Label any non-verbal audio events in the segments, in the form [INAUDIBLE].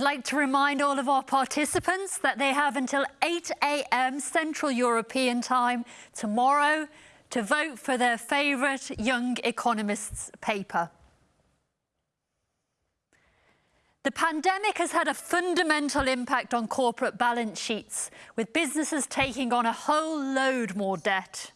I'd like to remind all of our participants that they have until 8 a.m. Central European time tomorrow to vote for their favourite Young Economists paper. The pandemic has had a fundamental impact on corporate balance sheets, with businesses taking on a whole load more debt.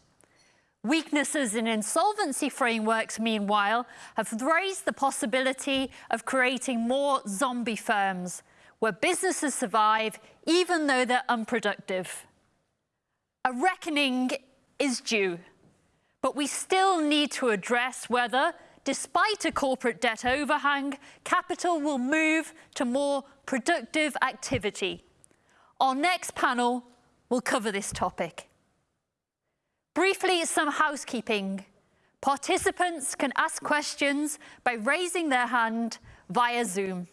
Weaknesses in insolvency frameworks, meanwhile, have raised the possibility of creating more zombie firms, where businesses survive even though they're unproductive. A reckoning is due, but we still need to address whether despite a corporate debt overhang, capital will move to more productive activity. Our next panel will cover this topic. Briefly, some housekeeping. Participants can ask questions by raising their hand via Zoom.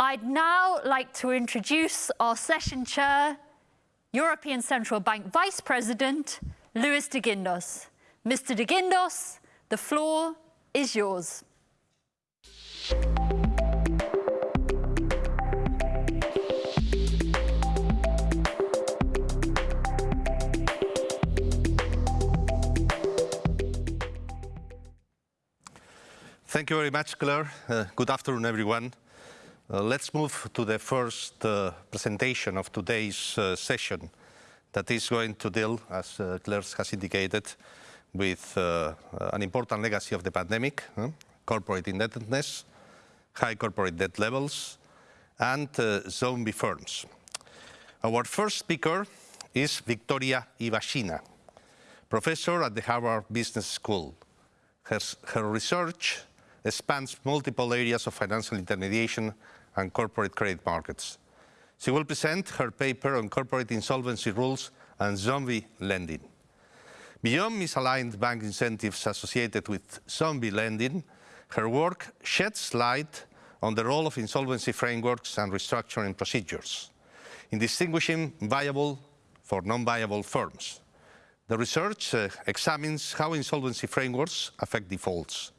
I'd now like to introduce our session chair, European Central Bank Vice President, Luis de Guindos. Mr. de Guindos, the floor is yours. Thank you very much, Claire. Uh, good afternoon, everyone. Uh, let's move to the first uh, presentation of today's uh, session that is going to deal, as uh, Claire has indicated, with uh, an important legacy of the pandemic, huh? corporate indebtedness, high corporate debt levels, and zombie firms. Our first speaker is Victoria Ivashina, professor at the Harvard Business School. Her, her research spans multiple areas of financial intermediation and corporate credit markets. She will present her paper on corporate insolvency rules and zombie lending. Beyond misaligned bank incentives associated with zombie lending, her work sheds light on the role of insolvency frameworks and restructuring procedures in distinguishing viable for non-viable firms. The research uh, examines how insolvency frameworks affect defaults,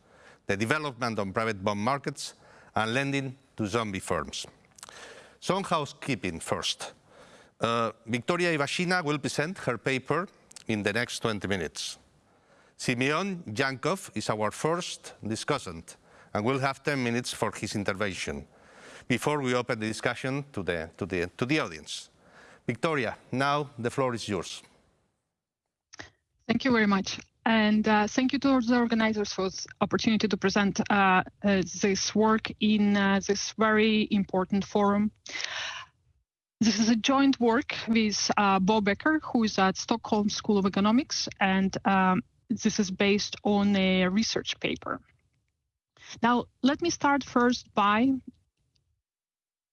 the development on private bond markets, and lending to zombie firms. Some housekeeping first. Uh, Victoria Ivashina will present her paper in the next 20 minutes. Simeon Djankov is our first discussant and will have 10 minutes for his intervention before we open the discussion to the, to the, to the audience. Victoria, now the floor is yours. Thank you very much. And uh, thank you to the organizers for the opportunity to present uh, uh, this work in uh, this very important forum. This is a joint work with uh, Bo Becker, who is at Stockholm School of Economics, and um, this is based on a research paper. Now, let me start first by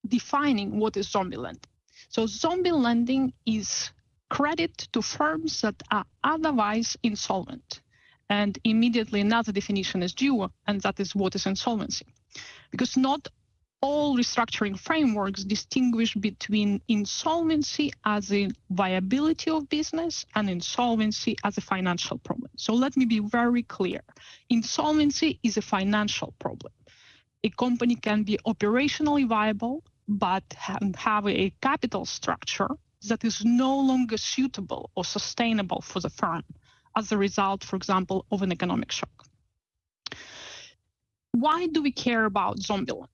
defining what is zombie lending. So zombie lending is credit to firms that are otherwise insolvent. And immediately another definition is due, and that is what is insolvency. Because not all restructuring frameworks distinguish between insolvency as a viability of business and insolvency as a financial problem. So let me be very clear. Insolvency is a financial problem. A company can be operationally viable, but have a capital structure that is no longer suitable or sustainable for the firm as a result, for example, of an economic shock. Why do we care about zombie lending?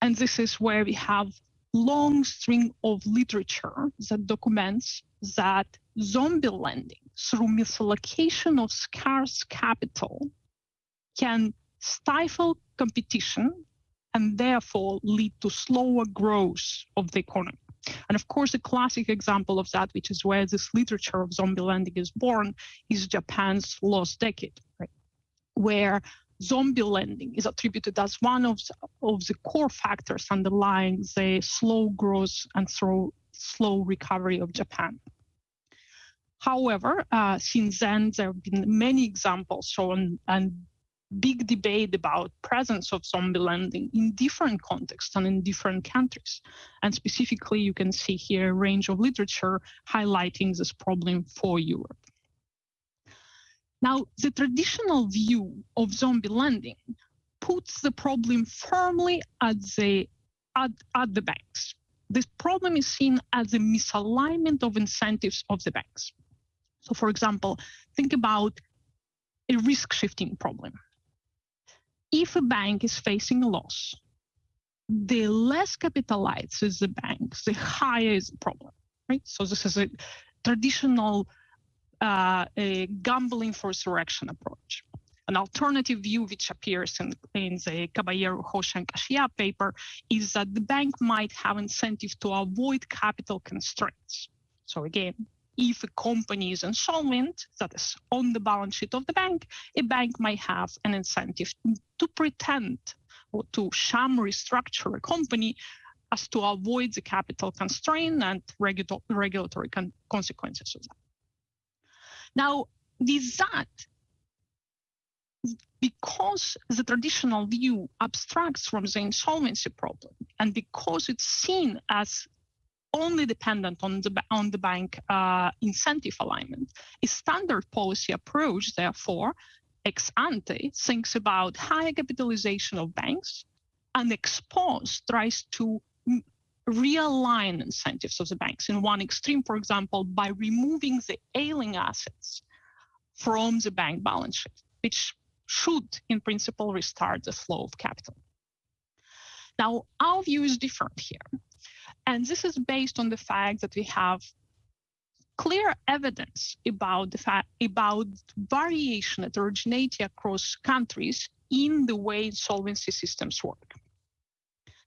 And this is where we have long string of literature that documents that zombie lending through misallocation of scarce capital can stifle competition and therefore lead to slower growth of the economy. And of course, a classic example of that, which is where this literature of zombie lending is born, is Japan's lost decade, right? where zombie lending is attributed as one of the, of the core factors underlying the slow growth and slow, slow recovery of Japan. However, uh, since then, there have been many examples shown and big debate about presence of zombie lending in different contexts and in different countries. And specifically, you can see here a range of literature highlighting this problem for Europe. Now, the traditional view of zombie lending puts the problem firmly at the at, at the banks. This problem is seen as a misalignment of incentives of the banks. So, for example, think about a risk shifting problem. If a bank is facing a loss, the less capitalized is the bank, the higher is the problem, right? So this is a traditional uh, a gambling for resurrection approach. An alternative view, which appears in, in the Caballero, Hoshi, and Kashyap paper, is that the bank might have incentive to avoid capital constraints. So again, if a company is insolvent, that is on the balance sheet of the bank, a bank might have an incentive to pretend or to sham restructure a company as to avoid the capital constraint and regu regulatory con consequences of that. Now, with that, because the traditional view abstracts from the insolvency problem and because it's seen as only dependent on the on the bank uh, incentive alignment, a standard policy approach, therefore, ex ante thinks about higher capitalization of banks, and ex post tries to realign incentives of the banks. In one extreme, for example, by removing the ailing assets from the bank balance sheet, which should, in principle, restart the flow of capital. Now, our view is different here. And this is based on the fact that we have clear evidence about the fact about variation heterogeneity across countries in the way insolvency systems work.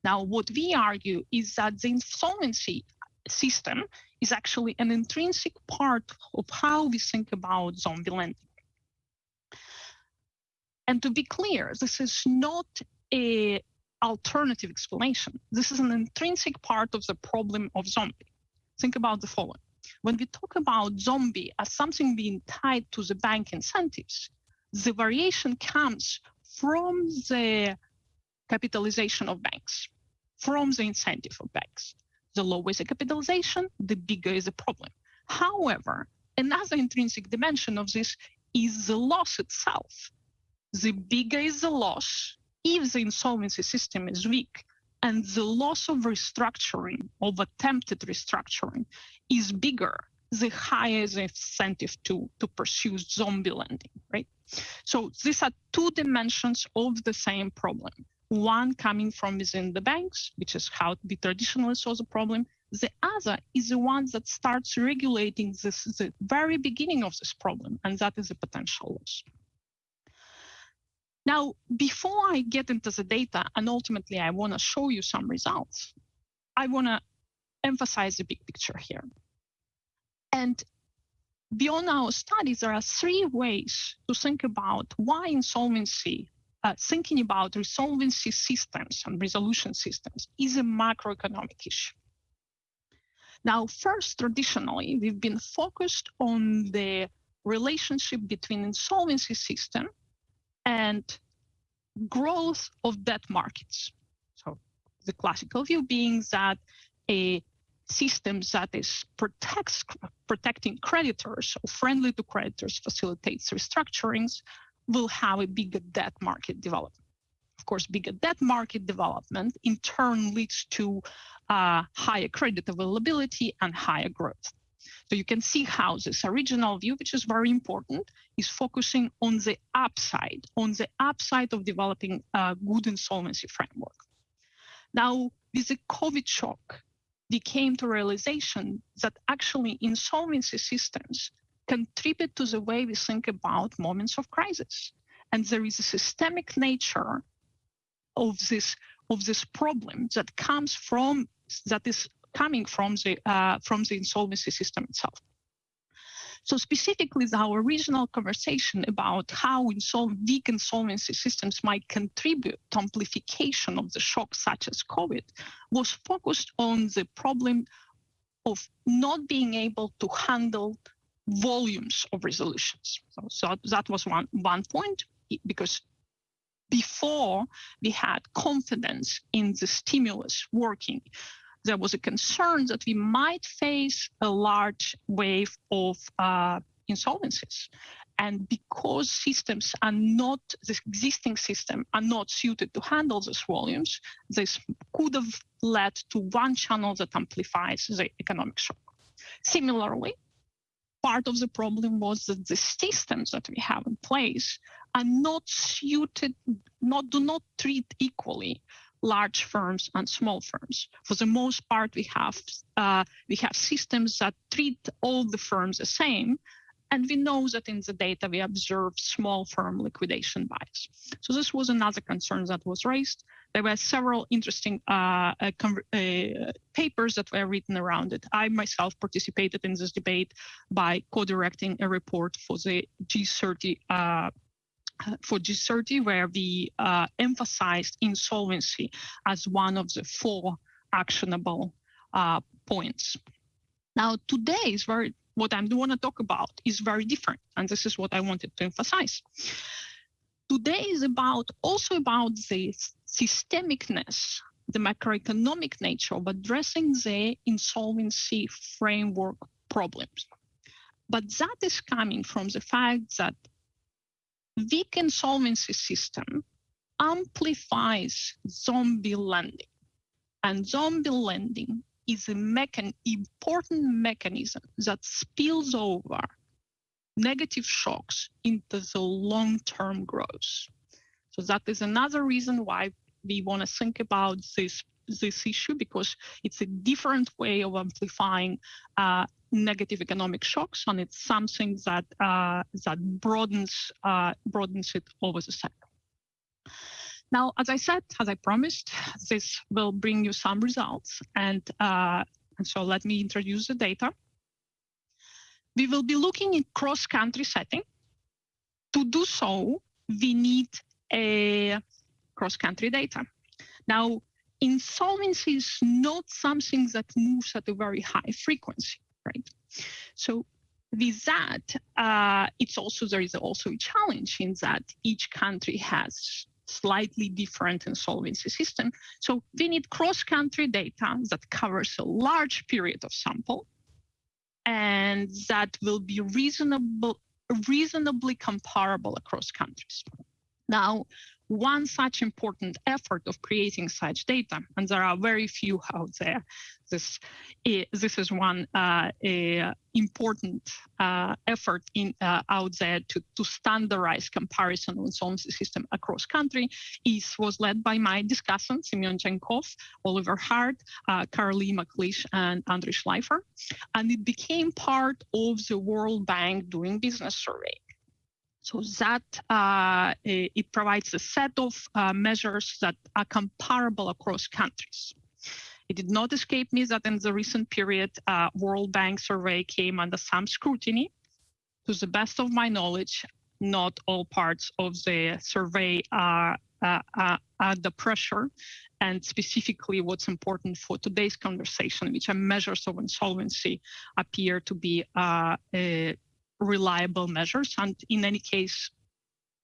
Now, what we argue is that the insolvency system is actually an intrinsic part of how we think about zombie lending. And to be clear, this is not a alternative explanation. This is an intrinsic part of the problem of zombie. Think about the following. When we talk about zombie as something being tied to the bank incentives, the variation comes from the capitalization of banks, from the incentive of banks. The lower is the capitalization, the bigger is the problem. However, another intrinsic dimension of this is the loss itself. The bigger is the loss if the insolvency system is weak and the loss of restructuring, of attempted restructuring, is bigger, the higher the incentive to, to pursue zombie lending, right? So these are two dimensions of the same problem one coming from within the banks, which is how we traditionally saw the problem. The other is the one that starts regulating this, the very beginning of this problem, and that is the potential loss. Now, before I get into the data, and ultimately I want to show you some results, I want to emphasize the big picture here. And beyond our studies, there are three ways to think about why insolvency uh, thinking about resolvency systems and resolution systems is a macroeconomic issue. Now, first, traditionally, we've been focused on the relationship between insolvency system and growth of debt markets. So the classical view being that a system that is protects protecting creditors or friendly to creditors facilitates restructurings will have a bigger debt market development. Of course, bigger debt market development in turn leads to uh, higher credit availability and higher growth. So you can see how this original view, which is very important, is focusing on the upside, on the upside of developing a good insolvency framework. Now, with the COVID shock, we came to realization that actually insolvency systems contribute to the way we think about moments of crisis. And there is a systemic nature of this of this problem that comes from that is coming from the uh, from the insolvency system itself. So specifically, our original conversation about how insol- weak insolvency systems might contribute to amplification of the shock, such as COVID, was focused on the problem of not being able to handle volumes of resolutions. So, so that was one, one point because before we had confidence in the stimulus working, there was a concern that we might face a large wave of uh, insolvencies. And because systems are not, the existing system are not suited to handle these volumes, this could have led to one channel that amplifies the economic shock. Similarly, part of the problem was that the systems that we have in place are not suited, not do not treat equally large firms and small firms. For the most part, we have uh, we have systems that treat all the firms the same, and we know that in the data we observe small firm liquidation bias. So this was another concern that was raised. There were several interesting uh, uh, uh, papers that were written around it. I myself participated in this debate by co-directing a report for the G30 uh, for G30, where we uh, emphasized insolvency as one of the four actionable uh, points. Now, today is very what I want to talk about is very different, and this is what I wanted to emphasize. Today is about also about the systemicness, the macroeconomic nature of addressing the insolvency framework problems. But that is coming from the fact that weak insolvency system amplifies zombie lending. And zombie lending is a mechan important mechanism that spills over negative shocks into the long-term growth. So that is another reason why we want to think about this this issue because it's a different way of amplifying uh, negative economic shocks, and it's something that uh, that broadens uh, broadens it over the cycle. Now, as I said, as I promised, this will bring you some results, and uh, and so let me introduce the data. We will be looking in cross-country setting. To do so, we need a cross-country data. Now, insolvency is not something that moves at a very high frequency right? So with that, uh, it's also there is also a challenge in that each country has slightly different insolvency system. So we need cross-country data that covers a large period of sample, and that will be reasonable, reasonably comparable across countries. Now, one such important effort of creating such data, and there are very few out there. This, this is one uh, important uh, effort in uh, out there to, to standardize comparison of insolvency system across country. Is was led by my discussants, Simeon Djankov, Oliver Hart, uh, McLiesh, and Andrei Shleifer, and it became part of the World Bank doing business survey. So that uh, it provides a set of uh, measures that are comparable across countries. It did not escape me that in the recent period, uh, World Bank survey came under some scrutiny. To the best of my knowledge, not all parts of the survey are, uh, are under pressure. And specifically, what's important for today's conversation, which are measures of insolvency, appear to be uh, reliable measures. And in any case,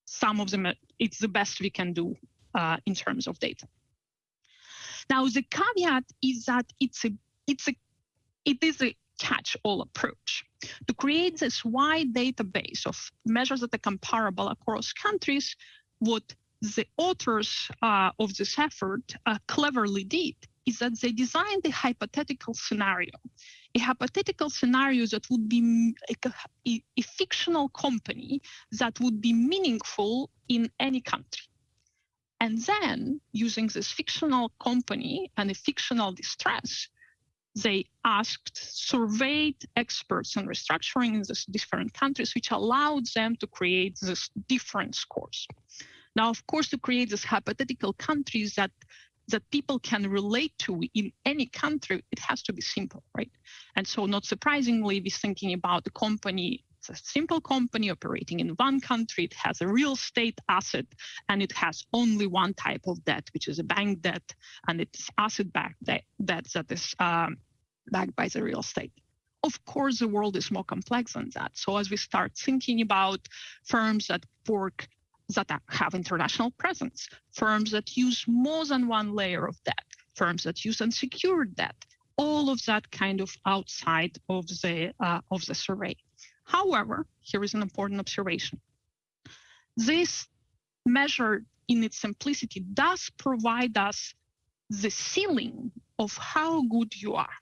some of them, it's the best we can do uh, in terms of data. Now, the caveat is that it's a, it's a, it is a catch-all approach. To create this wide database of measures that are comparable across countries, what the authors uh, of this effort uh, cleverly did is that they designed a hypothetical scenario a hypothetical scenario that would be a, a, fictional company that would be meaningful in any country. And then, using this fictional company and a fictional distress, they asked, surveyed experts on restructuring in these different countries, which allowed them to create these different scores. Now, of course, to create these hypothetical countries that that people can relate to in any country, it has to be simple, right? And so not surprisingly, we're thinking about the company it's a simple company operating in one country. It has a real estate asset and it has only one type of debt, which is a bank debt, and it's asset-backed debt, debt that is um, backed by the real estate. Of course, the world is more complex than that. So as we start thinking about firms that work that have international presence, firms that use more than one layer of debt, firms that use unsecured debt, all of that kind of outside of the uh, of the survey. However, here is an important observation. This measure in its simplicity does provide us the ceiling of how good you are.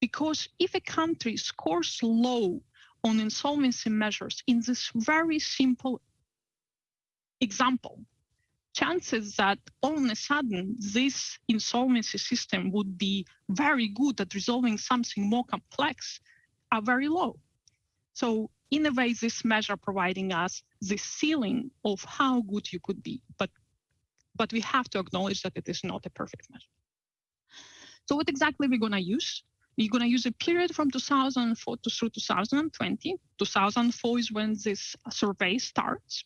Because if a country scores low on insolvency measures in this very simple example, chances that all of a sudden this insolvency system would be very good at resolving something more complex are very low. So in a way, this measure providing us the ceiling of how good you could be, but but we have to acknowledge that it is not a perfect measure. So what exactly we're we going to use? We're going to use a period from 2004 to through 2020. 2004 is when this survey starts.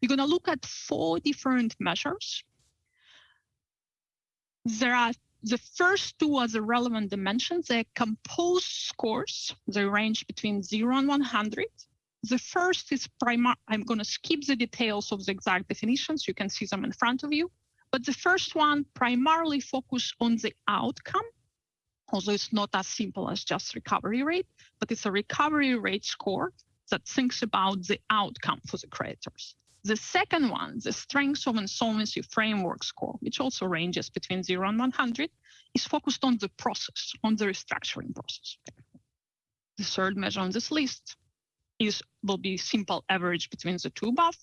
We're going to look at four different measures. There are the first two are the relevant dimensions. They're composed scores. They range between 0 and 100. The first is primary. I'm going to skip the details of the exact definitions. You can see them in front of you. But the first one primarily focus on the outcome, although it's not as simple as just recovery rate, but it's a recovery rate score that thinks about the outcome for the creditors. The second one, the Strength of Insolvency Framework score, which also ranges between 0 and 100, is focused on the process, on the restructuring process. The third measure on this list is will be simple average between the two above.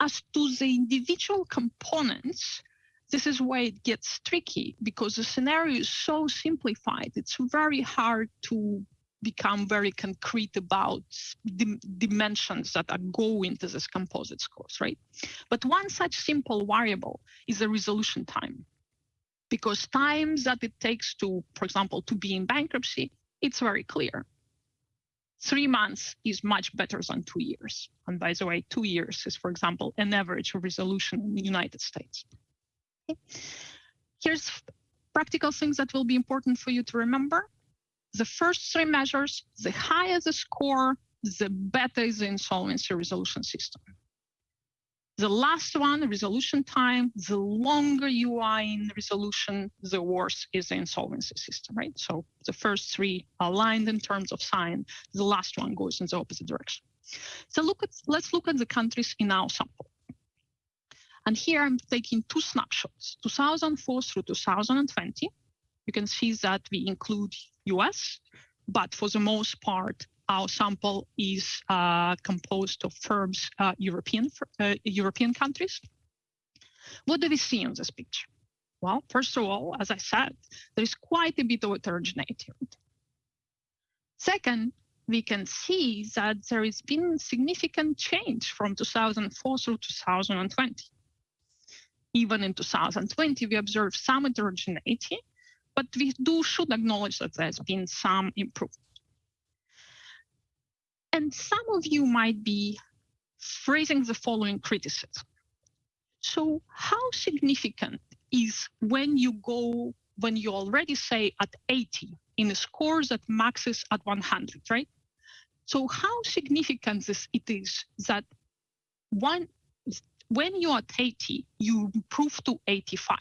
As to the individual components, this is where it gets tricky because the scenario is so simplified. It's very hard to become very concrete about the dimensions that are go into this composite scores, right? But one such simple variable is the resolution time. Because times that it takes to, for example, to be in bankruptcy, it's very clear. Three months is much better than two years. And by the way, two years is, for example, an average resolution in the United States. Okay. Here's practical things that will be important for you to remember the first three measures, the higher the score, the better is the insolvency resolution system. The last one, resolution time, the longer you are in resolution, the worse is the insolvency system, right? So the first three are aligned in terms of sign, the last one goes in the opposite direction. So look at, let's look at the countries in our sample. And here I'm taking two snapshots, 2004 through 2020. You can see that we include US, but for the most part, our sample is uh, composed of firms, uh, European, uh, European countries. What do we see in this picture? Well, first of all, as I said, there is quite a bit of heterogeneity. Second, we can see that there has been significant change from 2004 through 2020. Even in 2020, we observed some heterogeneity, but we do should acknowledge that there's been some improvement. And some of you might be phrasing the following criticism. So how significant is when you go, when you already say at 80 in a score that maxes at 100, right? So how significant is it is that one, when you're at 80, you improve to 85.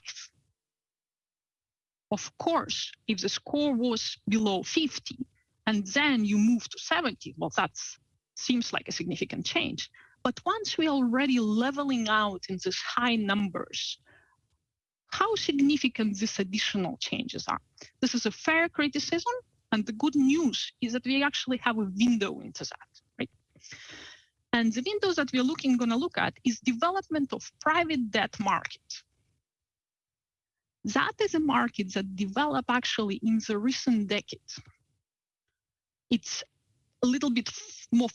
Of course, if the score was below 50 and then you move to 70, well, that seems like a significant change. But once we're already leveling out in these high numbers, how significant these additional changes are. This is a fair criticism, and the good news is that we actually have a window into that, right? And the windows that we're looking going to look at is development of private debt market that is a market that developed actually in the recent decades. It's a little bit more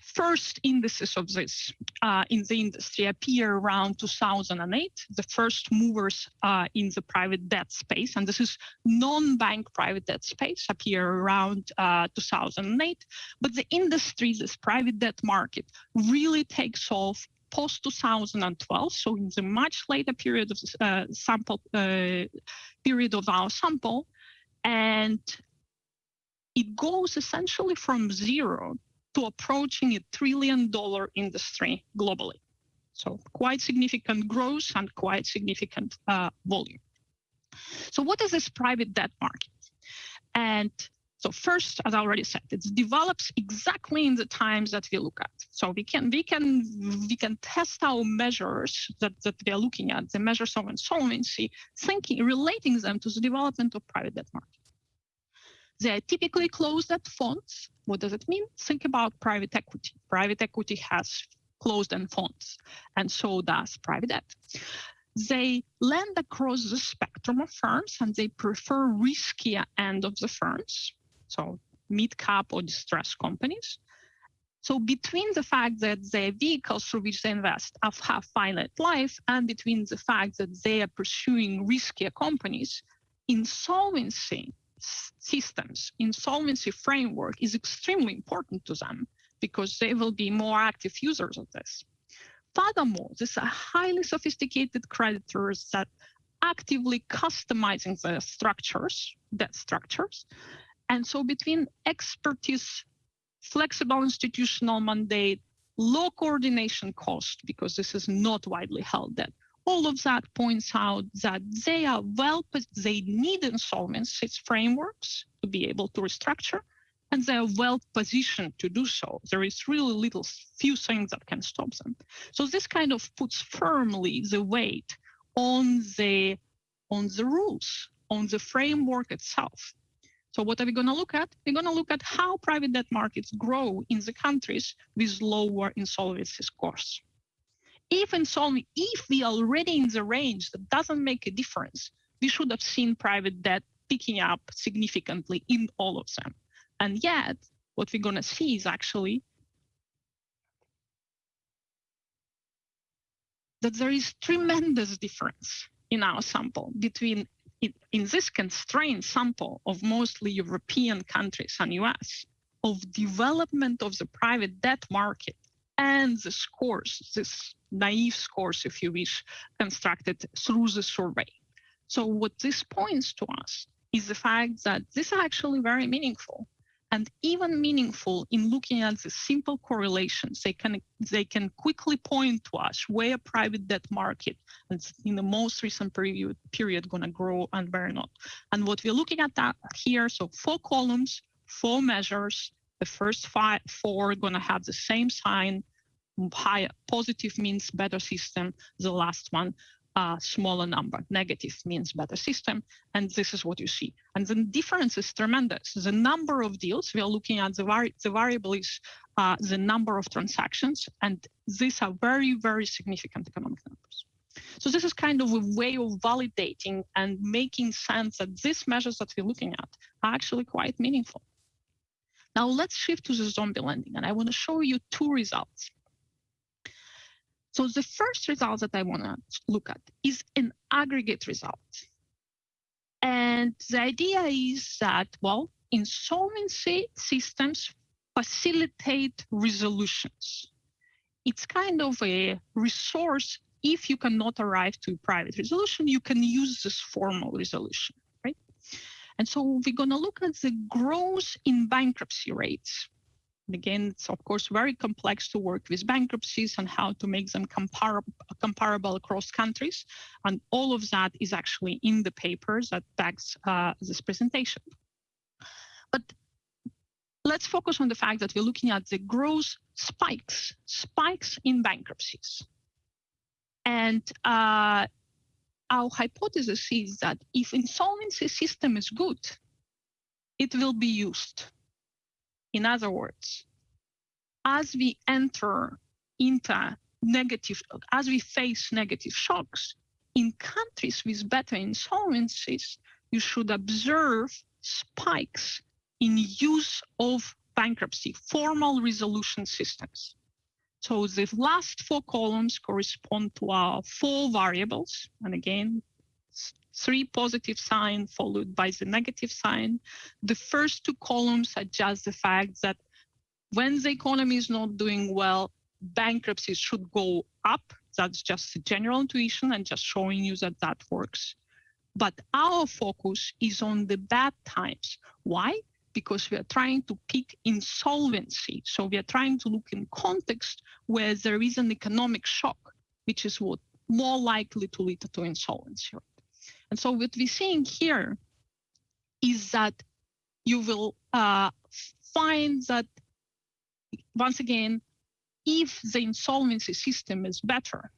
first indices of this uh, in the industry appear around 2008. The first movers uh, in the private debt space, and this is non-bank private debt space, appear around uh, 2008. But the industry, this private debt market, really takes off post 2012, so in the much later period of uh, sample uh, period of our sample, and it goes essentially from zero to approaching a trillion dollar industry globally. So quite significant growth and quite significant uh, volume. So what is this private debt market? And So first, as I already said, it develops exactly in the times that we look at. So we can we can we can test our measures that, that we are looking at, the measures of insolvency, thinking relating them to the development of private debt market. They are typically closed-end funds. What does it mean? Think about private equity. Private equity has closed-end funds, and so does private debt. They lend across the spectrum of firms, and they prefer riskier end of the firms so mid-cap or distressed companies. So between the fact that the vehicles through which they invest have, finite life and between the fact that they are pursuing riskier companies, insolvency systems, insolvency framework is extremely important to them because they will be more active users of this. Furthermore, these are highly sophisticated creditors that actively customizing the structures, debt structures, and so between expertise, flexible institutional mandate, low coordination cost, because this is not widely held that all of that points out that they are well, they need insolvency frameworks to be able to restructure, and they are well positioned to do so. There is really little few things that can stop them. So this kind of puts firmly the weight on the on the rules, on the framework itself. So what are we going to look at? We're going to look at how private debt markets grow in the countries with lower insolvency scores. If insolvency, if we are already in the range that doesn't make a difference, we should have seen private debt picking up significantly in all of them. And yet, what we're going to see is actually that there is tremendous difference in our sample between in this constrained sample of mostly European countries and US of development of the private debt market and the scores, this naive scores, if you wish, constructed through the survey. So what this points to us is the fact that this is actually very meaningful and even meaningful in looking at the simple correlations. They can they can quickly point to us where a private debt market in the most recent period period going to grow and where not. And what we're looking at that here, so four columns, four measures. The first five four going to have the same sign. High positive means better system. The last one a smaller number. Negative means better system, and this is what you see. And the difference is tremendous. The number of deals, we are looking at the, vari the variable is uh, the number of transactions, and these are very, very significant economic numbers. So this is kind of a way of validating and making sense that these measures that we're looking at are actually quite meaningful. Now let's shift to the zombie lending, and I want to show you two results. So the first result that I want to look at is an aggregate result. And the idea is that, well, insolvency systems facilitate resolutions. It's kind of a resource. If you cannot arrive to private resolution, you can use this formal resolution, right? And so we're going to look at the growth in bankruptcy rates again, it's of course very complex to work with bankruptcies and how to make them compar comparable across countries. And all of that is actually in the papers that backs uh, this presentation. But let's focus on the fact that we're looking at the growth spikes, spikes in bankruptcies. And uh, our hypothesis is that if insolvency system is good, it will be used in other words, as we enter into negative, as we face negative shocks, in countries with better insolvencies, you should observe spikes in use of bankruptcy, formal resolution systems. So the last four columns correspond to our four variables. And again, three positive sign followed by the negative sign. The first two columns are just the fact that when the economy is not doing well, bankruptcies should go up. That's just a general intuition and just showing you that that works. But our focus is on the bad times. Why? Because we are trying to pick insolvency. So we are trying to look in context where there is an economic shock, which is what more likely to lead to insolvency. And so what we're seeing here is that you will uh, find that once again, if the insolvency system is better,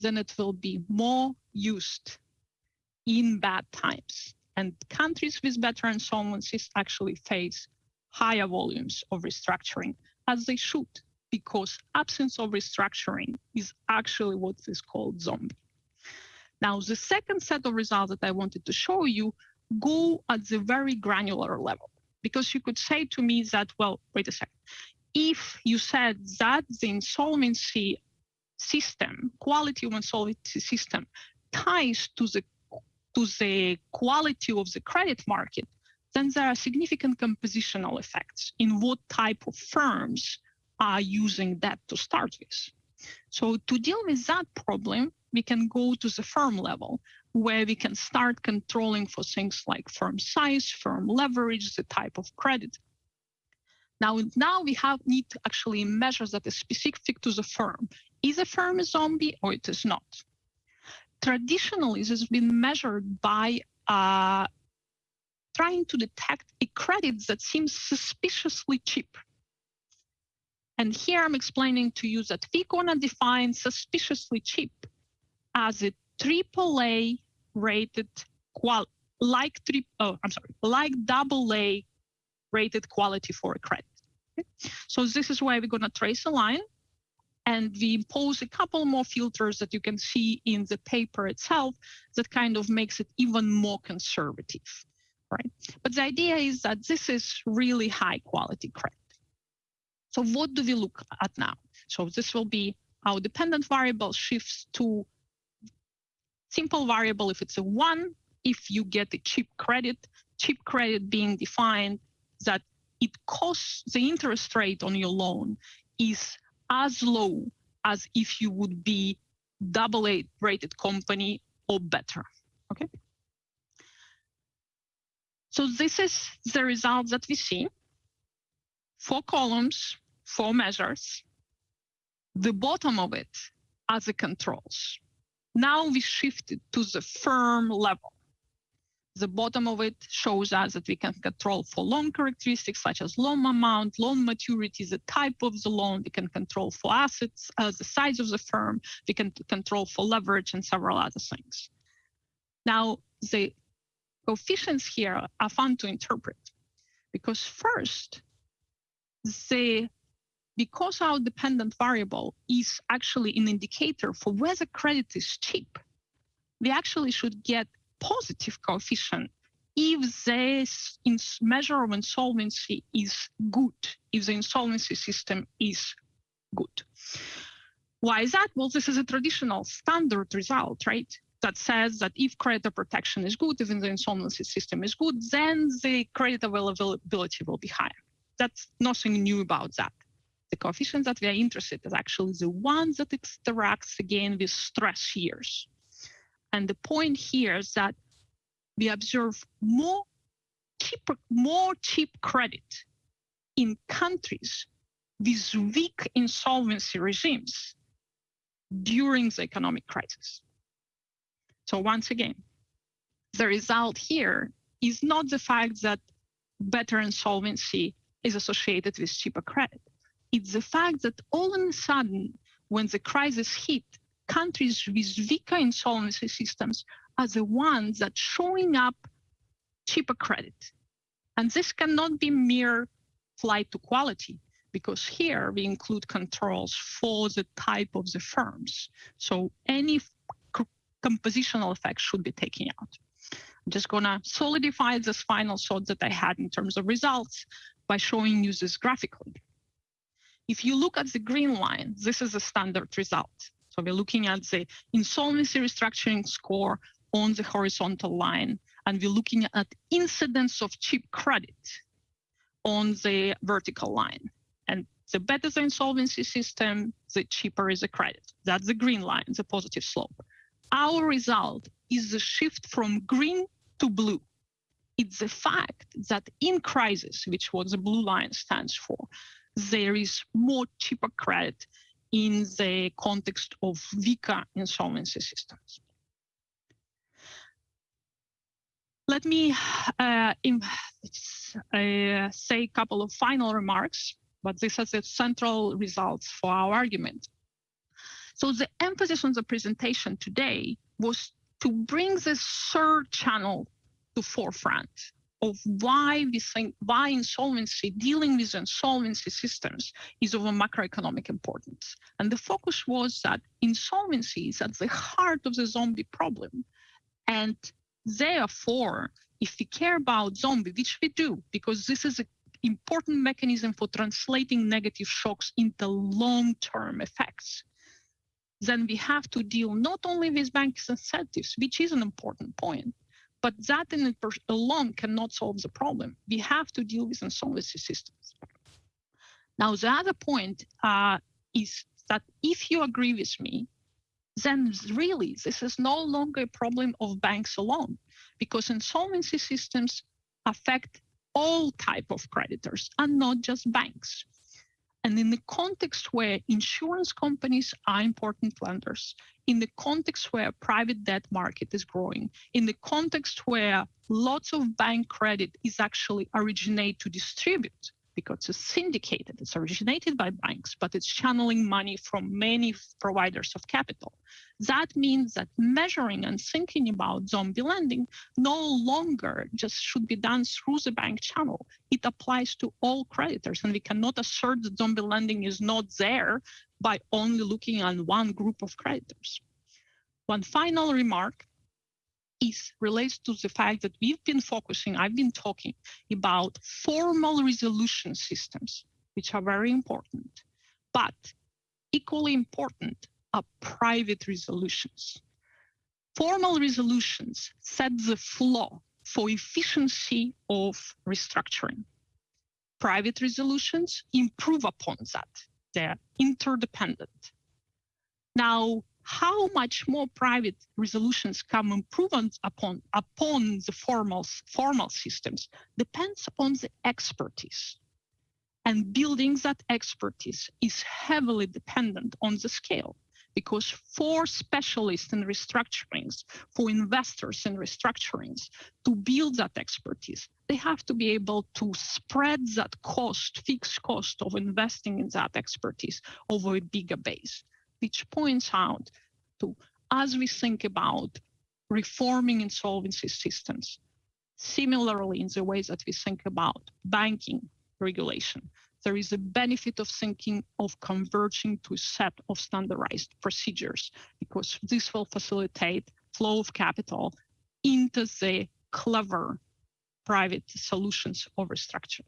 then it will be more used in bad times. And countries with better insolvencies actually face higher volumes of restructuring, as they should, because absence of restructuring is actually what is called zombie. Now, the second set of results that I wanted to show you go at the very granular level, because you could say to me that, well, wait a second, if you said that the insolvency system, quality of insolvency system, ties to the to the quality of the credit market, then there are significant compositional effects in what type of firms are using that to start with. So to deal with that problem, we can go to the firm level where we can start controlling for things like firm size, firm leverage, the type of credit. Now, now we have need to actually measure that is specific to the firm. Is a firm a zombie or it is not? Traditionally, this has been measured by uh, trying to detect a credit that seems suspiciously cheap. And here I'm explaining to you that we're gonna define suspiciously cheap as a AAA rated qual like three oh I'm sorry like double A rated quality for a credit. So this is why we're gonna trace a line and we impose a couple more filters that you can see in the paper itself that kind of makes it even more conservative, right? But the idea is that this is really high quality credit. So what do we look at now? So this will be our dependent variable shifts to simple variable if it's a one, if you get a cheap credit, cheap credit being defined that it costs the interest rate on your loan is as low as if you would be double A rated company or better, okay? So this is the result that we see. Four columns, four measures. The bottom of it are the controls. Now we shifted to the firm level. The bottom of it shows us that we can control for loan characteristics such as loan amount, loan maturity, the type of the loan. We can control for assets, uh, the size of the firm. We can control for leverage and several other things. Now, the coefficients here are fun to interpret because first, the because our dependent variable is actually an indicator for whether credit is cheap, we actually should get positive coefficient if this measure of insolvency is good, if the insolvency system is good. Why is that? Well, this is a traditional standard result, right? That says that if creditor protection is good, even the insolvency system is good, then the credit availability will be higher. That's nothing new about that. The coefficient that we are interested in is actually the one that interacts again with stress years. And the point here is that we observe more cheap, more cheap credit in countries with weak insolvency regimes during the economic crisis. So once again, the result here is not the fact that better insolvency is associated with cheaper credit. It's the fact that all of a sudden, when the crisis hit, countries with weaker insolvency systems are the ones that showing up cheaper credit. And this cannot be mere flight to quality because here we include controls for the type of the firms. So any compositional effects should be taken out. I'm just gonna solidify this final thought that I had in terms of results by showing you this graphically. If you look at the green line, this is a standard result. So we're looking at the insolvency restructuring score on the horizontal line, and we're looking at incidence of cheap credit on the vertical line. And the better the insolvency system, the cheaper is the credit. That's the green line, the positive slope. Our result is the shift from green to blue. It's the fact that in crisis, which what the blue line stands for, there is more cheaper credit in the context of weaker insolvency systems. Let me uh, uh, say a couple of final remarks, but this is the central results for our argument. So the emphasis on the presentation today was to bring this third channel to forefront of why we think why insolvency dealing with insolvency systems is of a macroeconomic importance. And the focus was that insolvency is at the heart of the zombie problem. And therefore if we care about zombie which we do because this is an important mechanism for translating negative shocks into long-term effects then we have to deal not only with bank incentives which is an important point but that in alone cannot solve the problem. We have to deal with insolvency systems. Now, the other point uh, is that if you agree with me, then really this is no longer a problem of banks alone, because insolvency systems affect all type of creditors and not just banks. And in the context where insurance companies are important lenders, in the context where private debt market is growing, in the context where lots of bank credit is actually originate to distribute, because it's syndicated, it's originated by banks, but it's channeling money from many providers of capital. That means that measuring and thinking about zombie lending no longer just should be done through the bank channel. It applies to all creditors, and we cannot assert that zombie lending is not there by only looking at one group of creditors. One final remark is relates to the fact that we've been focusing, I've been talking about formal resolution systems, which are very important, but equally important are private resolutions. Formal resolutions set the floor for efficiency of restructuring. Private resolutions improve upon that. They're interdependent. Now, how much more private resolutions come improvements upon upon the formal formal systems depends on the expertise. And building that expertise is heavily dependent on the scale because for specialists in restructurings for investors in restructurings to build that expertise they have to be able to spread that cost fixed cost of investing in that expertise over a bigger base which points out to, as we think about reforming insolvency systems, similarly in the ways that we think about banking regulation, there is a benefit of thinking of converging to a set of standardized procedures because this will facilitate flow of capital into the clever private solutions over structure.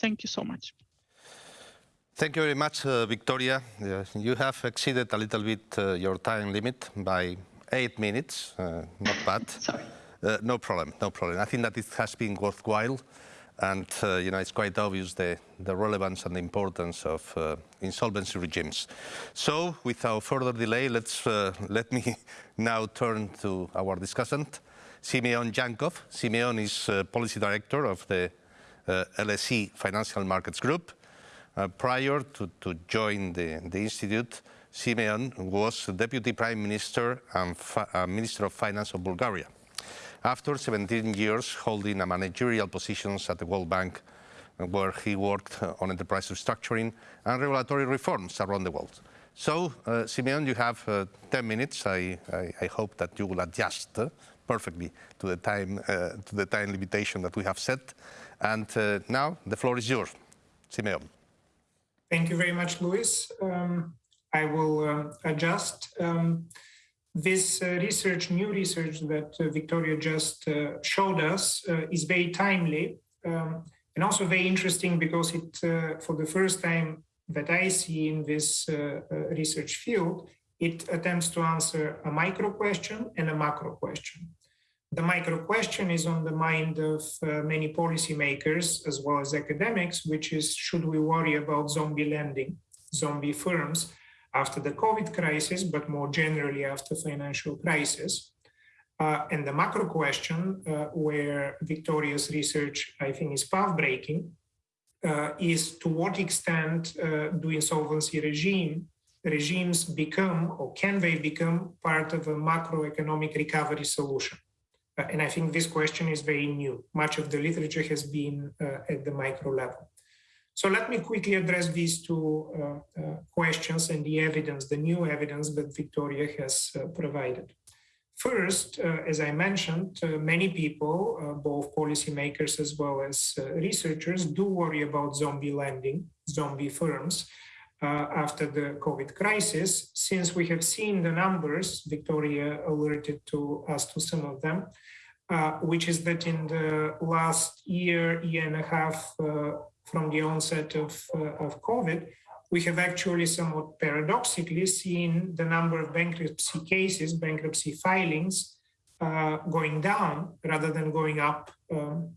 Thank you so much. Thank you very much, uh, Victoria. Uh, you have exceeded a little bit uh, your time limit by eight minutes. Uh, not bad. [LAUGHS] Sorry. Uh, no problem, no problem. I think that it has been worthwhile. And, uh, you know, it's quite obvious the, the relevance and the importance of insolvency regimes. So, without further delay, let's, let me [LAUGHS] now turn to our discussant, Simeon Djankov. Simeon is Policy Director of the LSE Financial Markets Group. Uh, prior to, to join the, the Institute, Simeon was Deputy Prime Minister and uh, Minister of Finance of Bulgaria. After 17 years holding a managerial positions at the World Bank, uh, where he worked on enterprise restructuring and regulatory reforms around the world. So, uh, Simeon, you have uh, 10 minutes. I, I, I, hope that you will adjust uh, perfectly to the time to the time limitation that we have set. And now the floor is yours, Simeon. Thank you very much, Luis. Um, I will uh, adjust. Um, this uh, research, new research that uh, Victoria just uh, showed us uh, is very timely um, and also very interesting because it, uh, for the first time that I see in this research field, it attempts to answer a micro question and a macro question. The micro question is on the mind of uh, many policymakers as well as academics, which is should we worry about zombie lending, zombie firms after the COVID crisis, but more generally after financial crisis? Uh, and the macro question, uh, where Victoria's research, I think, is path-breaking, uh, is to what extent uh, do insolvency regime regimes become, or can they become, part of a macroeconomic recovery solution? Uh, and I think this question is very new. Much of the literature has been uh, at the micro level. So let me quickly address these two uh, uh, questions and the evidence, the new evidence that Victoria has uh, provided. First, uh, as I mentioned, many people, both policymakers as well as researchers, do worry about zombie lending, zombie firms, uh, after the COVID crisis, since we have seen the numbers, Victoria alerted to us to some of them, uh, which is that in the last year, year and a half uh, from the onset of, uh, of COVID, we have actually somewhat paradoxically seen the number of bankruptcy cases, bankruptcy filings uh, going down rather than going up um,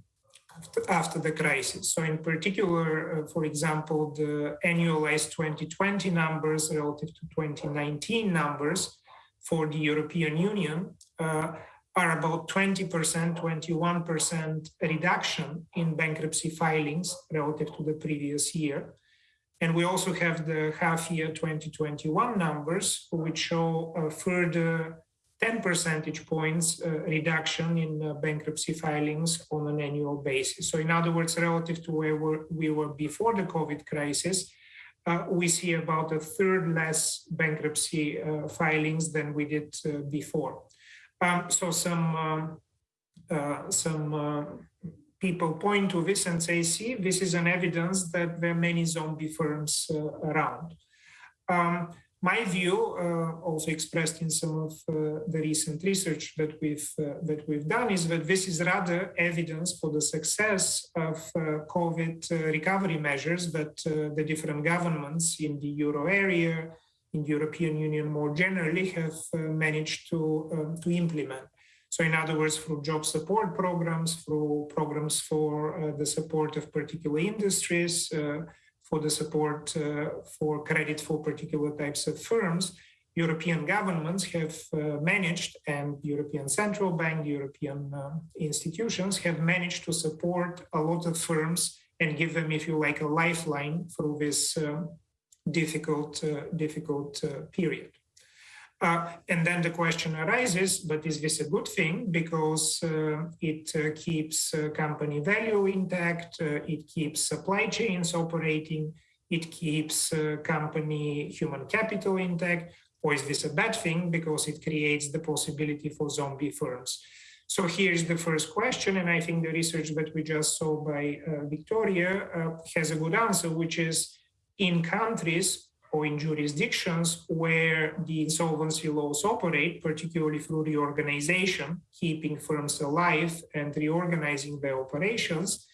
after the crisis. So in particular, uh, for example, the annualized 2020 numbers relative to 2019 numbers for the European Union uh, are about 20%, 21% reduction in bankruptcy filings relative to the previous year. And we also have the half year 2021 numbers, which show a further 10 percentage points uh, reduction in uh, bankruptcy filings on an annual basis. So in other words, relative to where we were before the COVID crisis, uh, we see about a third less bankruptcy uh, filings than we did uh, before. Um, so some um, uh, some people point to this and say, see, this is an evidence that there are many zombie firms around. Um, my view, uh, also expressed in some of uh, the recent research that we've uh, that we've done, is that this is rather evidence for the success of uh, COVID uh, recovery measures that uh, the different governments in the euro area, in the European Union more generally, have managed to um, to implement. So, in other words, through job support programs, through programs for the support of particular industries for the support uh, for credit for particular types of firms, European governments have uh, managed, and European Central Bank, European uh, institutions have managed to support a lot of firms and give them, if you like, a lifeline through this um, difficult, uh, difficult period. Uh, and then the question arises, but is this a good thing? Because uh, it uh, keeps uh, company value intact, uh, it keeps supply chains operating, it keeps company human capital intact, or is this a bad thing because it creates the possibility for zombie firms? So here's the first question, and I think the research that we just saw by Victoria has a good answer, which is in countries or in jurisdictions where the insolvency laws operate, particularly through reorganization, keeping firms alive and reorganizing their operations,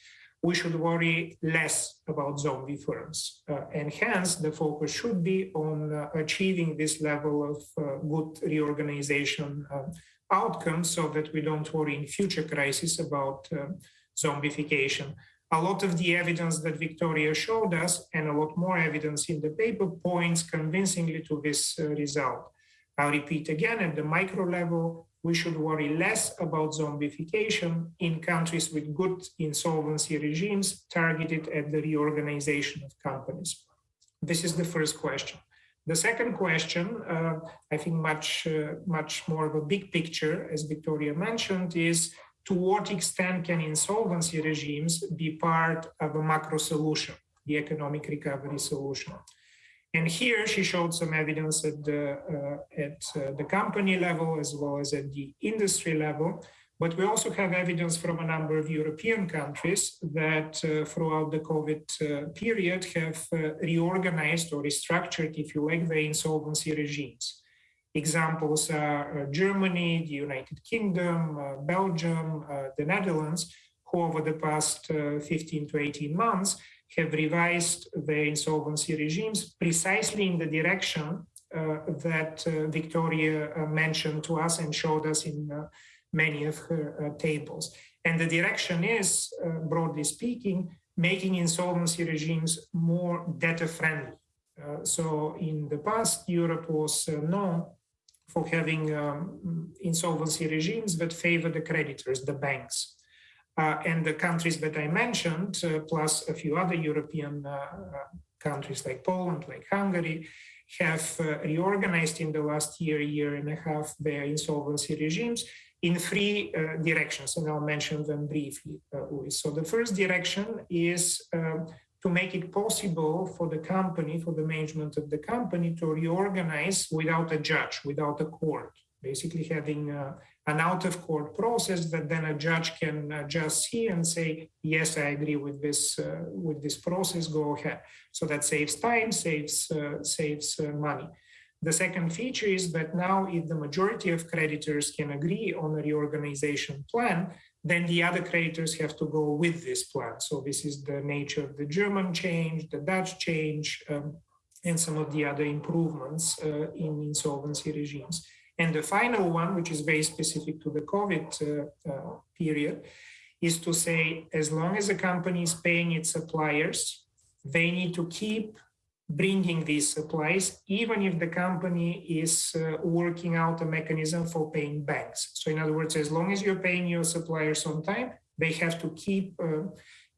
we should worry less about zombie firms. Uh, and hence, the focus should be on uh, achieving this level of uh, good reorganization uh, outcomes so that we don't worry in future crises about uh, zombification a lot of the evidence that Victoria showed us and a lot more evidence in the paper points convincingly to this uh, result. I'll repeat again, at the micro level, we should worry less about zombification in countries with good insolvency regimes targeted at the reorganization of companies. This is the first question. The second question, uh, I think much, uh, much more of a big picture, as Victoria mentioned, is to what extent can insolvency regimes be part of a macro solution, the economic recovery solution? And here she showed some evidence at the, uh, at uh, the company level as well as at the industry level. But we also have evidence from a number of European countries that uh, throughout the COVID uh, period have uh, reorganized or restructured, if you like, their insolvency regimes. Examples are uh, Germany, the United Kingdom, uh, Belgium, uh, the Netherlands, who over the past 15 to 18 months have revised their insolvency regimes precisely in the direction uh, that uh, Victoria uh, mentioned to us and showed us in many of her tables. And the direction is, broadly speaking, making insolvency regimes more debtor friendly. so in the past, Europe was known for having um, insolvency regimes that favor the creditors, the banks. Uh, and the countries that I mentioned, uh, plus a few other European uh, countries like Poland, like Hungary, have uh, reorganized in the last year, year and a half their insolvency regimes in three uh, directions, and I'll mention them briefly, uh, So the first direction is uh, to make it possible for the company, for the management of the company to reorganize without a judge, without a court, basically having uh, an out of court process that then a judge can uh, just see and say, yes, I agree with this, uh, with this process, go ahead. So that saves time, saves, saves money. The second feature is that now if the majority of creditors can agree on a reorganization plan, then the other creditors have to go with this plan. So this is the nature of the German change, the Dutch change, um, and some of the other improvements uh, in insolvency regimes. And the final one, which is very specific to the COVID uh, uh, period, is to say, as long as a company is paying its suppliers, they need to keep bringing these supplies, even if the company is uh, working out a mechanism for paying banks. So in other words, as long as you're paying your suppliers on time, they have to keep uh,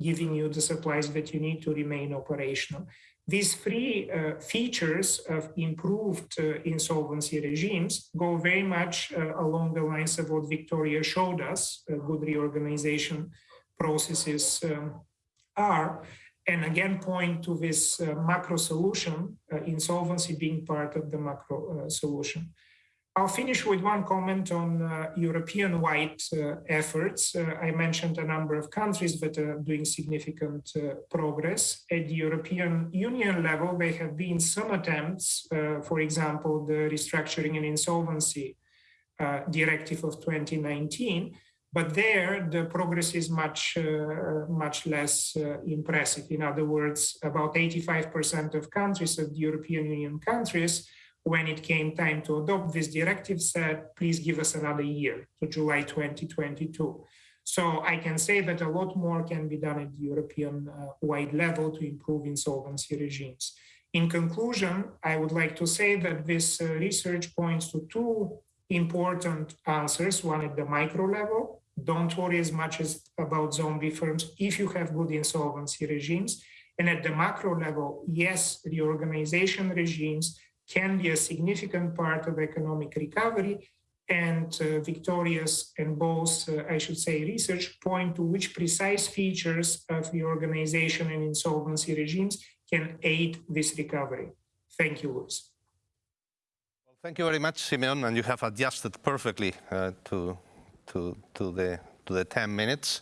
giving you the supplies that you need to remain operational. These three uh, features of improved uh, insolvency regimes go very much uh, along the lines of what Victoria showed us, uh, good reorganization processes um, are and again point to this uh, macro solution, uh, insolvency being part of the macro uh, solution. I'll finish with one comment on uh, European-wide uh, efforts. Uh, I mentioned a number of countries that are doing significant progress. At the European Union level, there have been some attempts, for example, the Restructuring and Insolvency Directive of 2019, but there, the progress is much, uh, much less uh, impressive. In other words, about 85% of countries of the European Union countries, when it came time to adopt this directive, said, please give us another year to July 2022. So I can say that a lot more can be done at the European uh, wide level to improve insolvency regimes. In conclusion, I would like to say that this uh, research points to two important answers, one at the micro level, don't worry as much as about zombie firms if you have good insolvency regimes. And at the macro level, yes, reorganization regimes can be a significant part of economic recovery. And uh, Victoria's and both, uh, I should say, research point to which precise features of the organization and insolvency regimes can aid this recovery. Thank you, Luis. Thank you very much, Simeon, and you have adjusted perfectly uh, to to, to, the, to the 10 minutes.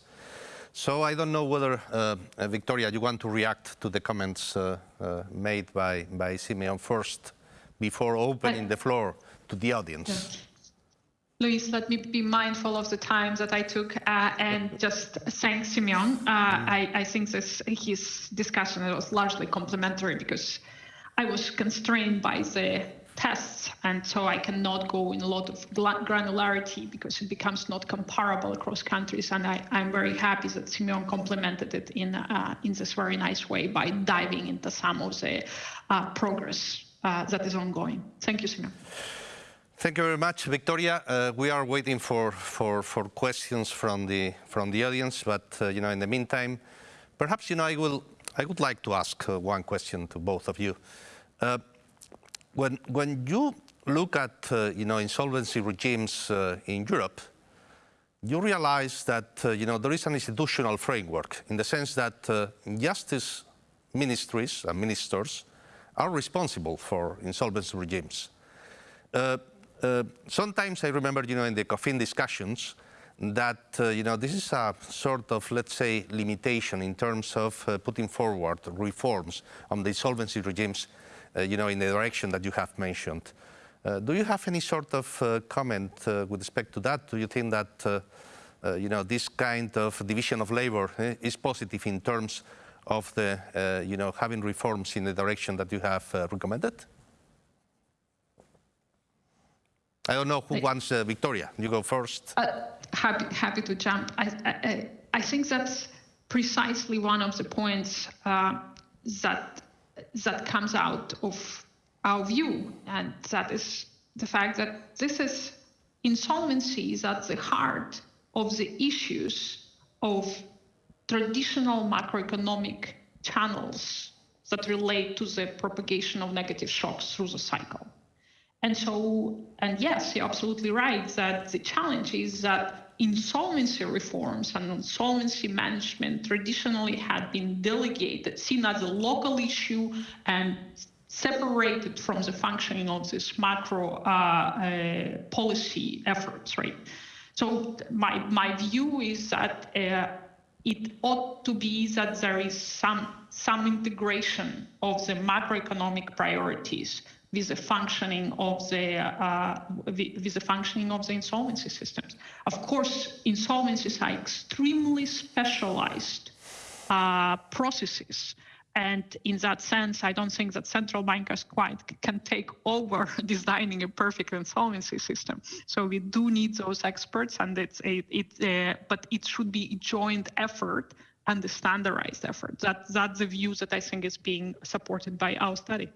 So I don't know whether, uh, uh, Victoria, you want to react to the comments uh, uh, made by, by Simeon first, before opening I, the floor to the audience. Yeah. Luis, let me be mindful of the time that I took uh, and just thank Simeon. Uh, mm. I, I, think this his discussion was largely complimentary because I was constrained by the tests. And so I cannot go in a lot of granularity because it becomes not comparable across countries. And I, am very happy that Simeon complemented it in, uh, in this very nice way by diving into some of the uh, progress uh, that is ongoing. Thank you, Simeon. Thank you very much, Victoria. Uh, we are waiting for, for, for questions from the, from the audience, but uh, you know, in the meantime, perhaps you know, I, will, I would like to ask uh, one question to both of you. When, when you look at uh, you know, insolvency regimes uh, in Europe, you realize that uh, you know, there is an institutional framework in the sense that uh, justice ministries and ministers are responsible for insolvency regimes. Uh, uh, sometimes I remember you know, in the ECOFIN discussions that you know, this is a sort of, let's say, limitation in terms of putting forward reforms on the insolvency regimes you know, in the direction that you have mentioned. Uh, do you have any sort of uh, comment with respect to that? Do you think that, you know, this kind of division of labor eh, is positive in terms of the, you know, having reforms in the direction that you have recommended? I don't know who wants uh, Victoria. You go first. Uh, happy, happy to jump. I, I, I, think that's precisely one of the points uh, that that comes out of our view, and that is the fact that this is insolvency is at the heart of the issues of traditional macroeconomic channels that relate to the propagation of negative shocks through the cycle. And so, and yes, you're absolutely right that the challenge is that insolvency reforms and insolvency management traditionally had been delegated, seen as a local issue and separated from the functioning of this macro uh, uh, policy efforts, right? So my, my view is that uh, it ought to be that there is some, some integration of the macroeconomic priorities with the functioning of the uh, with the functioning of the insolvency systems. Of course, insolvencies are extremely specialized uh, processes. And in that sense, I don't think that central bankers quite can take over [LAUGHS] designing a perfect insolvency system. So we do need those experts, and it's it, uh, but it should be a joint effort and a standardized effort. That that's the view that I think is being supported by our study.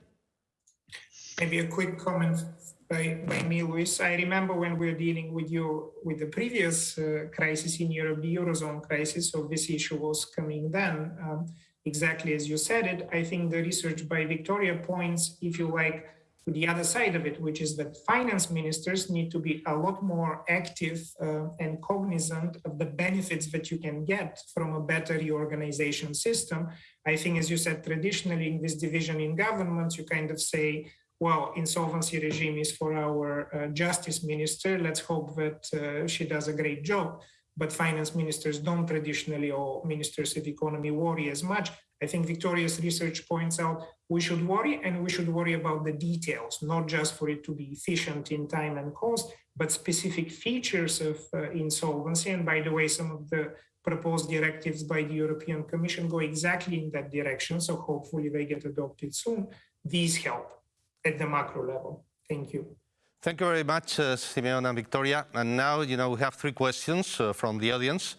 Maybe a quick comment by, by me, Luis. I remember when we were dealing with you with the previous uh, crisis in Europe, the Eurozone crisis, so this issue was coming then. Um, exactly as you said it, I think the research by Victoria points, if you like, to the other side of it, which is that finance ministers need to be a lot more active uh, and cognizant of the benefits that you can get from a better reorganization system. I think, as you said, traditionally in this division in governments, you kind of say, well, insolvency regime is for our uh, justice minister. Let's hope that uh, she does a great job. But finance ministers don't traditionally, or ministers of economy, worry as much. I think Victoria's research points out we should worry and we should worry about the details, not just for it to be efficient in time and cost, but specific features of uh, insolvency. And by the way, some of the proposed directives by the European Commission go exactly in that direction. So hopefully they get adopted soon. These help at the macro level. Thank you. Thank you very much, uh, Simeon and Victoria. And now, you know, we have three questions uh, from the audience.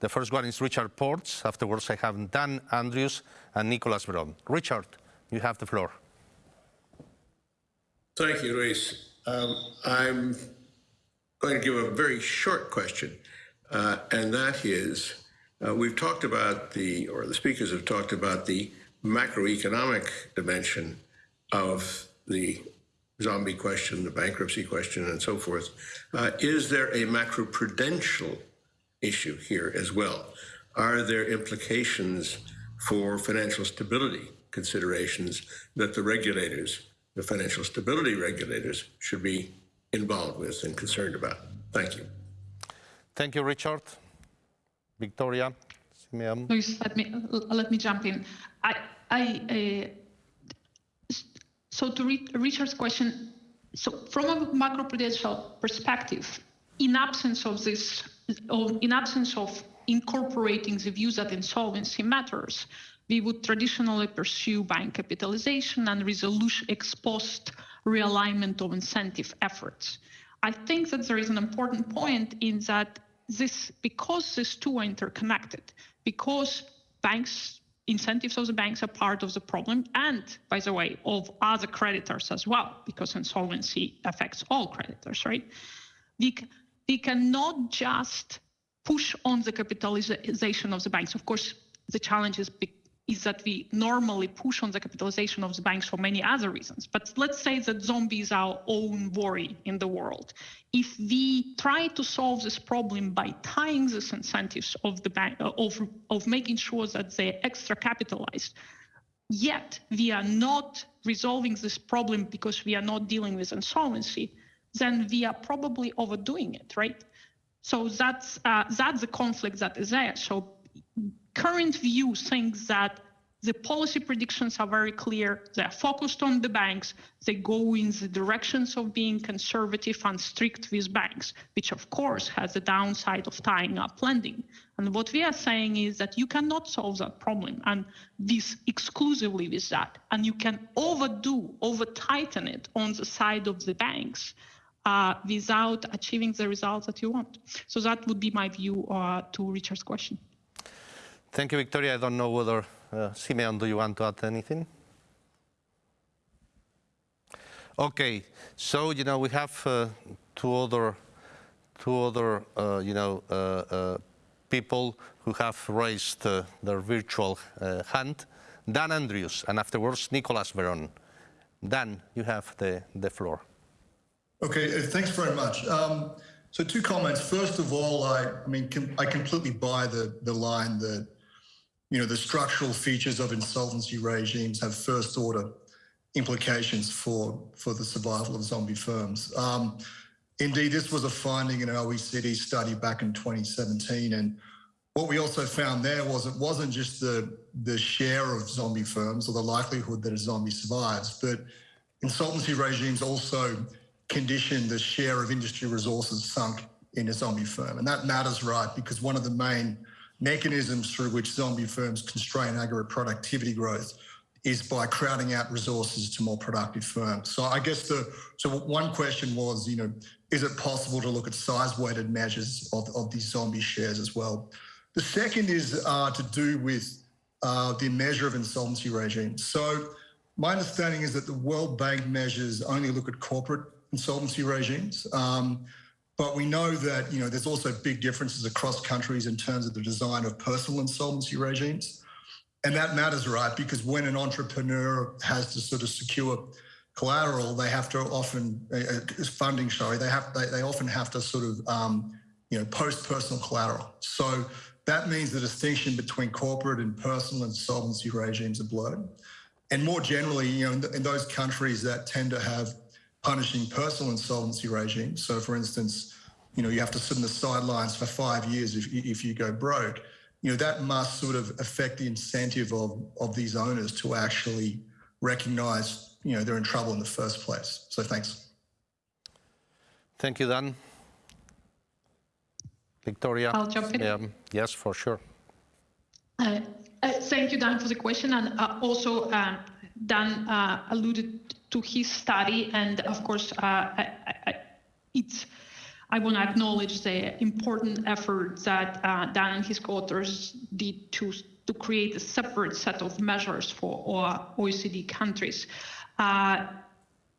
The first one is Richard Portes. Afterwards, I have Dan Andrews and Nicolas Veron. Richard, you have the floor. Thank you, Luis. Um, I'm going to give a very short question, uh, and that is, uh, we've talked about the, or the speakers have talked about the macroeconomic dimension of the zombie question, the bankruptcy question, and so forth. Uh, is there a macroprudential issue here as well? Are there implications for financial stability considerations that the regulators, the financial stability regulators, should be involved with and concerned about? Thank you. Thank you, Richard. Victoria, Simeon. Luis, let me let me jump in. I I. Uh, so to Richard's question, so from a macroprudential perspective, in absence of this, in absence of incorporating the views that insolvency matters, we would traditionally pursue bank capitalization and resolution ex post realignment of incentive efforts. I think that there is an important point in that this, because these two are interconnected, because banks incentives of the banks are part of the problem and by the way of other creditors as well because insolvency affects all creditors right? We, we cannot just push on the capitalization of the banks. Of course the challenge is is that we normally push on the capitalization of the banks for many other reasons. But let's say that zombies are our own worry in the world. If we try to solve this problem by tying these incentives of the bank uh, of, of making sure that they're extra capitalized, yet we are not resolving this problem because we are not dealing with insolvency, then we are probably overdoing it, right? So that's uh, that's the conflict that is there. So current view thinks that the policy predictions are very clear. They're focused on the banks. They go in the directions of being conservative and strict with banks, which of course has the downside of tying up lending. And what we are saying is that you cannot solve that problem and this exclusively with that. And you can overdo, over tighten it on the side of the banks uh, without achieving the results that you want. So that would be my view uh, to Richard's question. Thank you, Victoria. I don't know whether, uh, Simeon, do you want to add anything? Okay, so, you know, we have uh, two other, two other uh, you know, uh, uh, people who have raised uh, their virtual hand. Dan Andrews, and afterwards, Nicolas Veron. Dan, you have the, the floor. Okay, thanks very much. Um, so two comments. First of all, I, I mean, com I completely buy the the line that you know the structural features of insolvency regimes have first order implications for for the survival of zombie firms. Um, indeed, this was a finding in an OECD study back in 2017, and what we also found there was it wasn't just the the share of zombie firms or the likelihood that a zombie survives, but insolvency regimes also condition the share of industry resources sunk in a zombie firm. And that matters, right? Because one of the main mechanisms through which zombie firms constrain aggregate productivity growth is by crowding out resources to more productive firms. So I guess the so one question was, you know, is it possible to look at size-weighted measures of, of these zombie shares as well? The second is uh, to do with uh, the measure of insolvency regimes. So my understanding is that the World Bank measures only look at corporate insolvency regimes. Um, but we know that you know there's also big differences across countries in terms of the design of personal insolvency regimes. And that matters, right? Because when an entrepreneur has to sort of secure collateral, they have to often uh, uh funding. Sorry, they have they, they often have to sort of um, you know post personal collateral. So that means the distinction between corporate and personal insolvency regimes are blurred. And more generally, you know, in, in those countries that tend to have punishing personal insolvency regimes. So, for instance, you know, you have to sit on the sidelines for five years if, if you go broke. You know, that must sort of affect the incentive of, of these owners to actually recognize, you know, they're in trouble in the first place. So thanks. Thank you, Dan. Victoria? I'll jump in. Um, yes, for sure. Uh, uh, thank you, Dan, for the question. And uh, also, uh, Dan uh, alluded to his study, and of course, uh, I, I, it's. I want to acknowledge the important effort that uh, Dan and his co-authors did to to create a separate set of measures for OECD countries. Uh,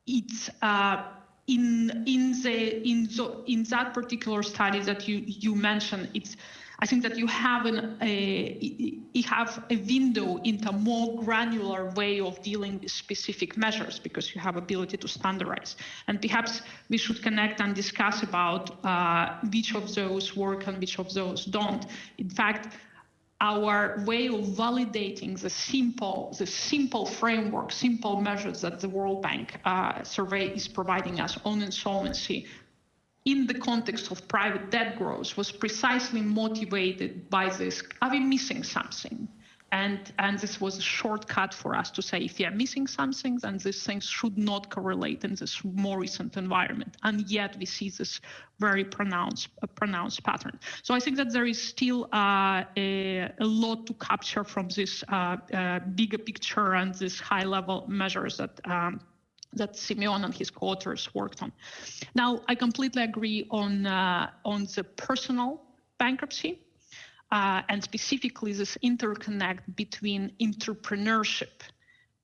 it's uh, in in the in the in that particular study that you you mentioned. It's I think that you have an, a you have a window into a more granular way of dealing with specific measures because you have ability to standardize. And perhaps we should connect and discuss about uh, which of those work and which of those don't. In fact, our way of validating the simple, the simple framework, simple measures that the World Bank uh, survey is providing us on insolvency in the context of private debt growth was precisely motivated by this are we missing something? And and this was a shortcut for us to say if you are missing something then these things should not correlate in this more recent environment. And yet we see this very pronounced uh, pronounced pattern. So i think that there is still uh, a, a, lot to capture from this uh, uh bigger picture and these high level measures that um, that Simeon and his co-authors worked on. Now, I completely agree on uh, on the personal bankruptcy uh, and specifically this interconnect between entrepreneurship,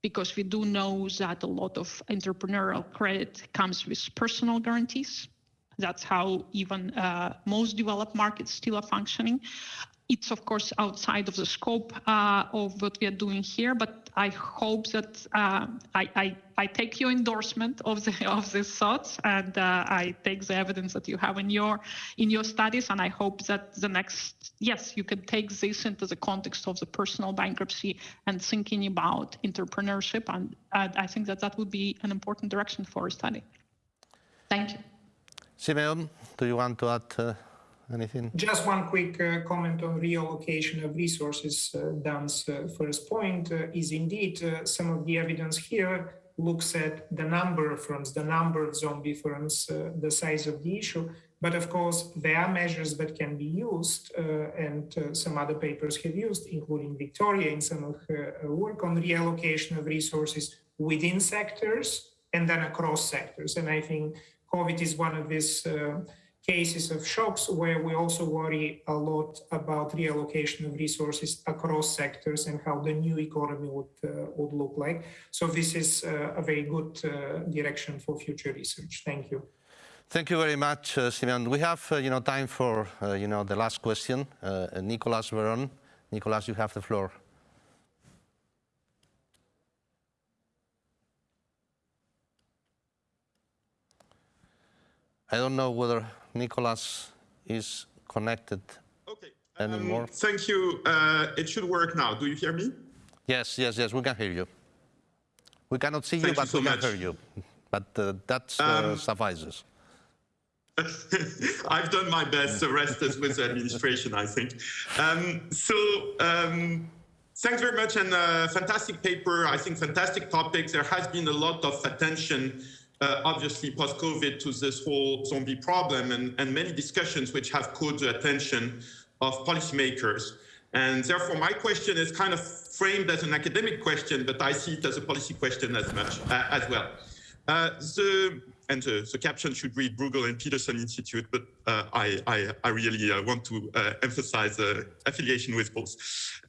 because we do know that a lot of entrepreneurial credit comes with personal guarantees. That's how even uh, most developed markets still are functioning. It's of course outside of the scope uh, of what we are doing here, but I hope that uh, I, I, I, take your endorsement of the [LAUGHS] of these thoughts, and uh, I take the evidence that you have in your in your studies, and I hope that the next yes, you can take this into the context of the personal bankruptcy and thinking about entrepreneurship, and I think that that would be an important direction for a study. Thank you. Simeon, do you want to add? Anything? Just one quick uh, comment on reallocation of resources. Uh, Dan's uh, first point uh, is indeed uh, some of the evidence here looks at the number of firms, the number of zombie firms, uh, the size of the issue. But of course, there are measures that can be used, and some other papers have used, including Victoria in some of her work on reallocation of resources within sectors and then across sectors. And I think COVID is one of these cases of shocks where we also worry a lot about reallocation of resources across sectors and how the new economy would, uh, would look like. So this is uh, a very good uh, direction for future research. Thank you. Thank you very much, uh, Simeon. We have, uh, you know, time for, uh, you know, the last question. Nicolas Veron. Nicolas, you have the floor. I don't know whether Nicolas is connected Okay. anymore. Um, thank you. Uh, it should work now. Do you hear me? Yes, yes, yes, we can hear you. We cannot see you, Thank you but so we can much. hear you. But uh, that uh, Um, suffices. [LAUGHS] I've done my best. The rest is with the administration, I think. Um, so, um, thanks very much, and uh, fantastic paper. I think fantastic topics. There has been a lot of attention, uh, obviously post-COVID, to this whole zombie problem, and, and many discussions which have caught the attention of policymakers. And therefore, my question is kind of framed as an academic question, but I see it as a policy question as much uh, as well. Uh, the and the, the caption should read Bruegel and Peterson Institute, but uh, I, I, I really uh, want to uh, emphasize the affiliation with both.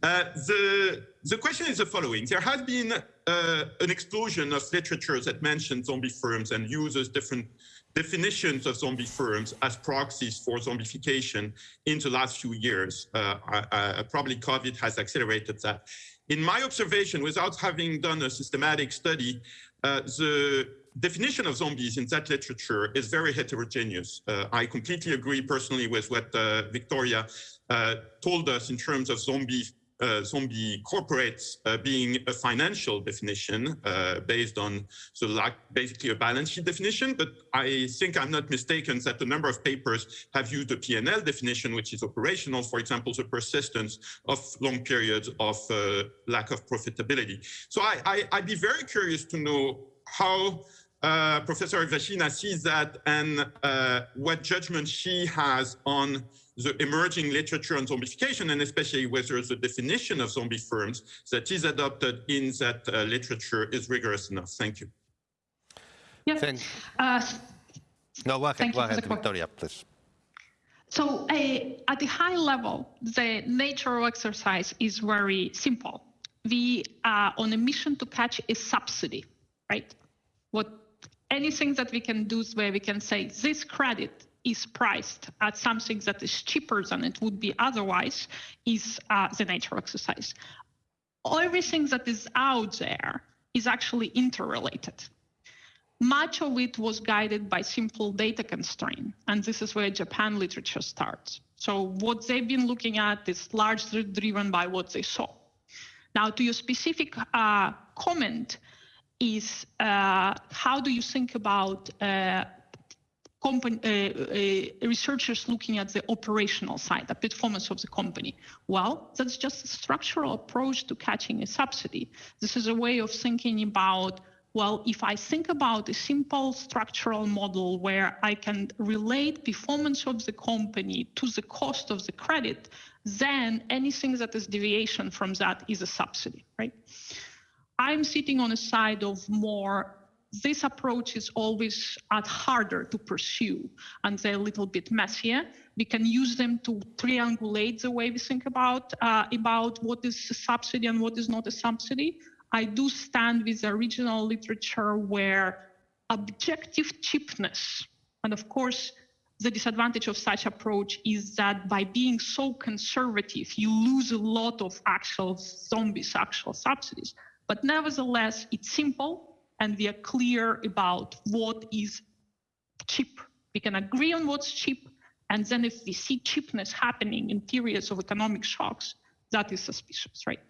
Uh, the, the question is the following. There has been uh, an explosion of literature that mentions zombie firms and uses different definitions of zombie firms as proxies for zombification in the last few years. Uh, I- probably COVID has accelerated that. In my observation, without having done a systematic study, uh, the definition of zombies in that literature is very heterogeneous. Uh, I completely agree personally with what uh, Victoria uh, told us in terms of zombie uh, zombie corporates uh, being a financial definition based on so like basically a balance sheet definition. But I think I'm not mistaken that a number of papers have used a P&L definition, which is operational. For example, the persistence of long periods of lack of profitability. So I, I, I'd be very curious to know how uh, Professor Ivashina sees that and uh, what judgment she has on the emerging literature on zombification and especially whether the definition of zombie firms that is adopted in that uh, literature is rigorous enough. Thank you. Yeah. Thank, Uh, no, go ahead, Thank go you ahead, Victoria, please. So uh, at the high level, the nature of exercise is very simple. We are on a mission to catch a subsidy, right? What anything that we can do where we can say this credit is priced at something that is cheaper than it would be otherwise is uh, the nature exercise. Everything that is out there is actually interrelated. Much of it was guided by simple data constraint, and this is where Japan literature starts. So what they've been looking at is largely driven by what they saw. Now, to your specific uh, comment, is uh, how do you think about uh, company, uh, uh, researchers looking at the operational side, the performance of the company? Well, that's just a structural approach to catching a subsidy. This is a way of thinking about well, if I think about a simple structural model where I can relate performance of the company to the cost of the credit, then anything that is deviation from that is a subsidy, right? I'm sitting on a side of more this approach is always harder to pursue and they're a little bit messier. We can use them to triangulate the way we think about uh, about what is a subsidy and what is not a subsidy. I do stand with the original literature where objective cheapness, and of course, the disadvantage of such approach is that by being so conservative, you lose a lot of actual zombies, actual subsidies. But nevertheless, it's simple and we are clear about what is cheap. We can agree on what's cheap. And then if we see cheapness happening in periods of economic shocks, that is suspicious, right?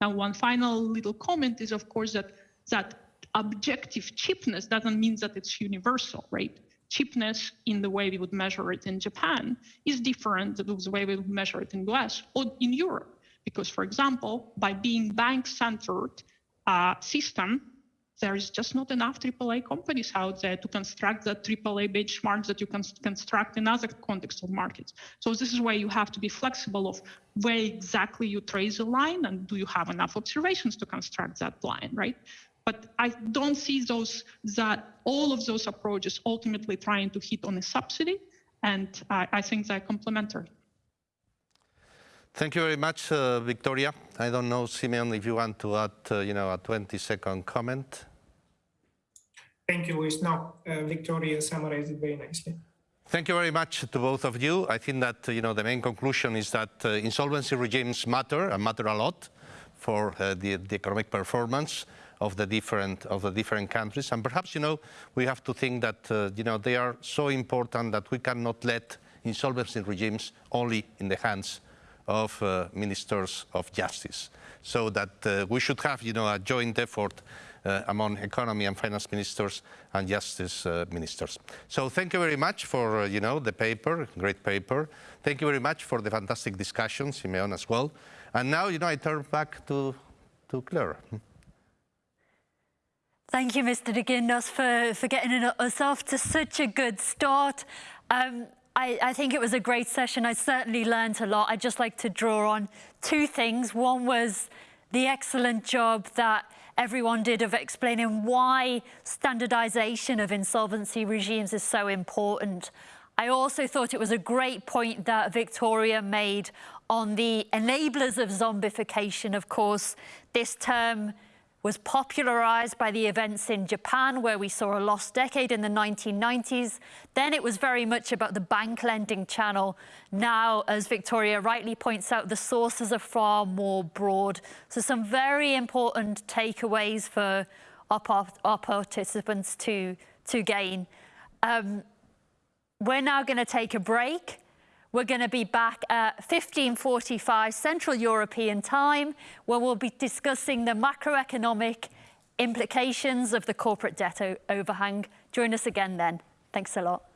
Now, one final little comment is, of course, that that objective cheapness doesn't mean that it's universal, right? Cheapness in the way we would measure it in Japan is different than the way we would measure it in the US or in Europe. Because, for example, by being bank-centered uh, system, there is just not enough AAA companies out there to construct the AAA benchmarks that you can construct in other contexts of markets. So this is where you have to be flexible of where exactly you trace a line and do you have enough observations to construct that line, right? But I don't see those that all of those approaches ultimately trying to hit on a subsidy, and I, I think they're complementary. Thank you very much, uh, Victoria. I don't know, Simeon, if you want to add, uh, you know, a 20-second comment. Thank you, Luis. No, uh, Victoria summarized it very nicely. Thank you very much to both of you. I think that you know the main conclusion is that uh, insolvency regimes matter and matter a lot for uh, the, the, economic performance of the different of the different countries. And perhaps you know we have to think that uh, you know they are so important that we cannot let insolvency regimes only in the hands of uh, ministers of justice. So that uh, we should have you know a joint effort uh, among economy and finance ministers and justice uh, ministers. So thank you very much for uh, you know the paper, great paper. Thank you very much for the fantastic discussion, Simeon as well. And now you know I turn back to to Claire. Thank you, Mr. de Guindos, for, for getting us off to such a good start. Um, I, I, think it was a great session. I certainly learned a lot. I'd just like to draw on two things. One was the excellent job that everyone did of explaining why standardization of insolvency regimes is so important. I also thought it was a great point that Victoria made on the enablers of zombification. Of course, this term was popularized by the events in Japan, where we saw a lost decade in the 1990s. Then it was very much about the bank lending channel. Now, as Victoria rightly points out, the sources are far more broad. So some very important takeaways for our, our participants to, to gain. Um, we're now going to take a break. We're going to be back at 1545 Central European time, where we'll be discussing the macroeconomic implications of the corporate debt overhang. Join us again then. Thanks a lot.